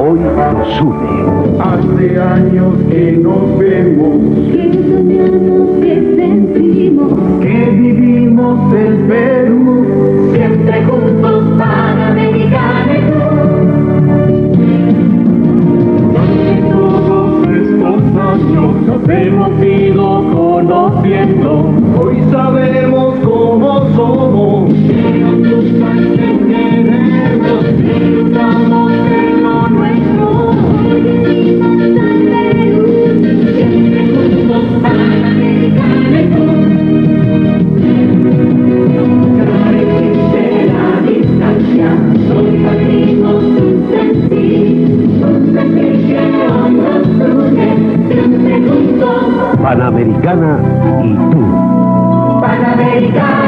hoy nos une. Hace años que nos vemos, que soñamos, que sentimos, que vivimos en Perú, siempre juntos tú. Durante todos estos años nos hemos ido conociendo, Panamericana y tú. Panamericana.